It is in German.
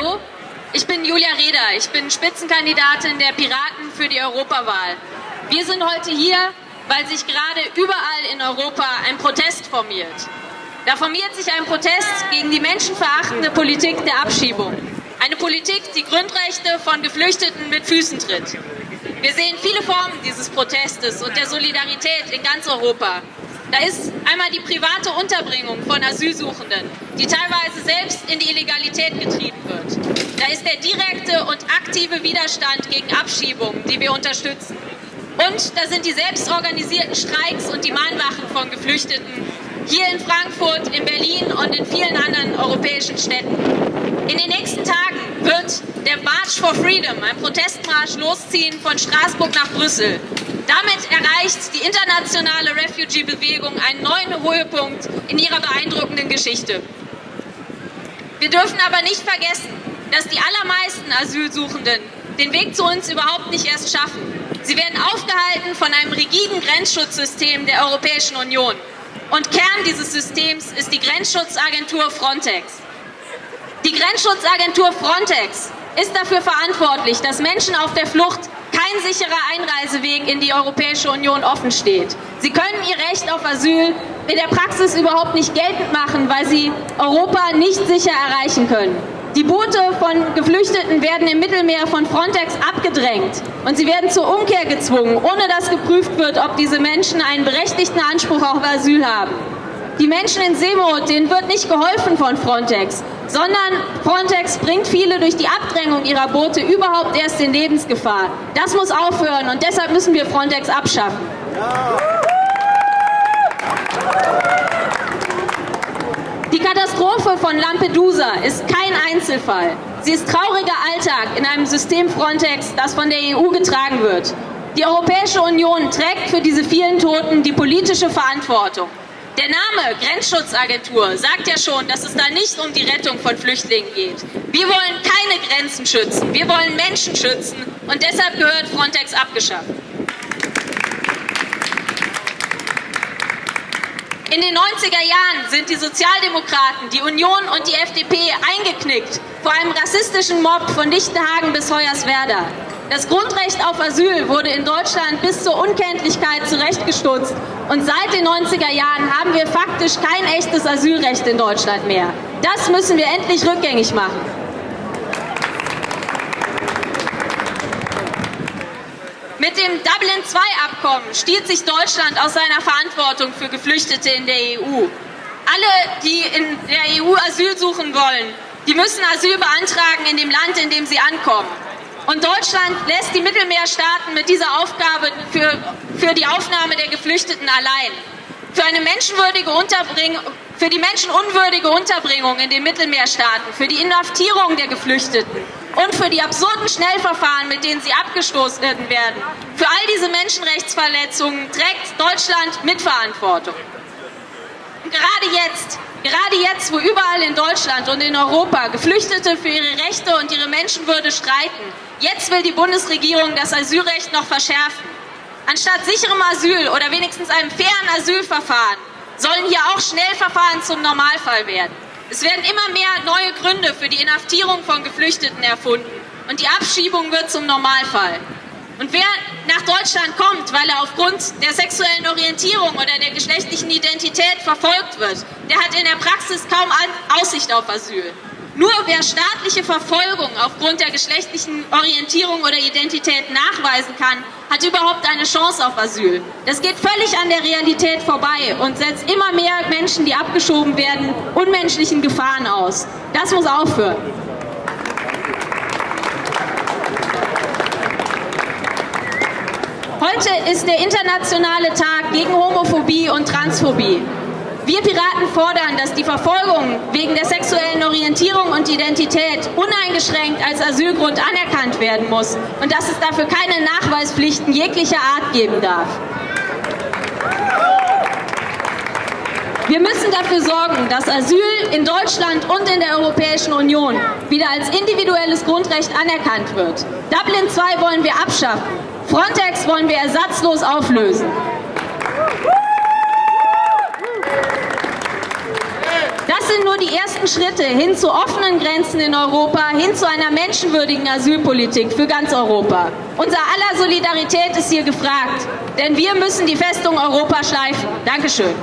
Hallo, ich bin Julia Reda. Ich bin Spitzenkandidatin der Piraten für die Europawahl. Wir sind heute hier, weil sich gerade überall in Europa ein Protest formiert. Da formiert sich ein Protest gegen die menschenverachtende Politik der Abschiebung. Eine Politik, die Grundrechte von Geflüchteten mit Füßen tritt. Wir sehen viele Formen dieses Protestes und der Solidarität in ganz Europa. Da ist einmal die private Unterbringung von Asylsuchenden, die teilweise selbst in die Illegalität getrieben wird. Da ist der direkte und aktive Widerstand gegen Abschiebungen, die wir unterstützen. Und da sind die selbstorganisierten Streiks und die Mahnwachen von Geflüchteten hier in Frankfurt, in Berlin und in vielen anderen europäischen Städten. In den nächsten Tagen wird der March for Freedom, ein Protestmarsch, losziehen von Straßburg nach Brüssel. Damit erreicht die internationale Refugee-Bewegung einen neuen Höhepunkt in ihrer beeindruckenden Geschichte. Wir dürfen aber nicht vergessen, dass die allermeisten Asylsuchenden den Weg zu uns überhaupt nicht erst schaffen. Sie werden aufgehalten von einem rigiden Grenzschutzsystem der Europäischen Union. Und Kern dieses Systems ist die Grenzschutzagentur Frontex. Die Grenzschutzagentur Frontex ist dafür verantwortlich, dass Menschen auf der Flucht kein sicherer Einreiseweg in die Europäische Union offen steht. Sie können ihr Recht auf Asyl in der Praxis überhaupt nicht geltend machen, weil sie Europa nicht sicher erreichen können. Die Boote von Geflüchteten werden im Mittelmeer von Frontex abgedrängt und sie werden zur Umkehr gezwungen, ohne dass geprüft wird, ob diese Menschen einen berechtigten Anspruch auf Asyl haben. Die Menschen in Seemot, denen wird nicht geholfen von Frontex, sondern Frontex bringt viele durch die Abdrängung ihrer Boote überhaupt erst in Lebensgefahr. Das muss aufhören und deshalb müssen wir Frontex abschaffen. Die Katastrophe von Lampedusa ist kein Einzelfall. Sie ist trauriger Alltag in einem System Frontex, das von der EU getragen wird. Die Europäische Union trägt für diese vielen Toten die politische Verantwortung. Der Name Grenzschutzagentur sagt ja schon, dass es da nicht um die Rettung von Flüchtlingen geht. Wir wollen keine Grenzen schützen, wir wollen Menschen schützen und deshalb gehört Frontex abgeschafft. In den 90er Jahren sind die Sozialdemokraten, die Union und die FDP eingeknickt vor einem rassistischen Mob von Lichtenhagen bis Hoyerswerda. Das Grundrecht auf Asyl wurde in Deutschland bis zur Unkenntlichkeit zurechtgestutzt und seit den 90er Jahren haben wir faktisch kein echtes Asylrecht in Deutschland mehr. Das müssen wir endlich rückgängig machen. Mit dem Dublin-II-Abkommen stiehlt sich Deutschland aus seiner Verantwortung für Geflüchtete in der EU. Alle, die in der EU Asyl suchen wollen, die müssen Asyl beantragen in dem Land, in dem sie ankommen. Und Deutschland lässt die Mittelmeerstaaten mit dieser Aufgabe für, für die Aufnahme der Geflüchteten allein. Für eine menschenwürdige Unterbringung, für die menschenunwürdige Unterbringung in den Mittelmeerstaaten, für die Inhaftierung der Geflüchteten und für die absurden Schnellverfahren, mit denen sie abgestoßen werden. Für all diese Menschenrechtsverletzungen trägt Deutschland Mitverantwortung. Gerade jetzt, gerade jetzt, wo überall in Deutschland und in Europa Geflüchtete für ihre Rechte und ihre Menschenwürde streiten, jetzt will die Bundesregierung das Asylrecht noch verschärfen. Anstatt sicherem Asyl oder wenigstens einem fairen Asylverfahren sollen hier auch Schnellverfahren zum Normalfall werden. Es werden immer mehr neue Gründe für die Inhaftierung von Geflüchteten erfunden und die Abschiebung wird zum Normalfall. Und wer nach Deutschland kommt, weil er aufgrund der sexuellen Orientierung oder der geschlechtlichen Identität verfolgt wird, der hat in der Praxis kaum Aussicht auf Asyl. Nur wer staatliche Verfolgung aufgrund der geschlechtlichen Orientierung oder Identität nachweisen kann, hat überhaupt eine Chance auf Asyl. Das geht völlig an der Realität vorbei und setzt immer mehr Menschen, die abgeschoben werden, unmenschlichen Gefahren aus. Das muss aufhören. Heute ist der internationale Tag gegen Homophobie und Transphobie. Wir Piraten fordern, dass die Verfolgung wegen der sexuellen Orientierung und Identität uneingeschränkt als Asylgrund anerkannt werden muss und dass es dafür keine Nachweispflichten jeglicher Art geben darf. Wir müssen dafür sorgen, dass Asyl in Deutschland und in der Europäischen Union wieder als individuelles Grundrecht anerkannt wird. Dublin II wollen wir abschaffen. Frontex wollen wir ersatzlos auflösen. Das sind nur die ersten Schritte hin zu offenen Grenzen in Europa, hin zu einer menschenwürdigen Asylpolitik für ganz Europa. Unser aller Solidarität ist hier gefragt, denn wir müssen die Festung Europa schleifen. Dankeschön.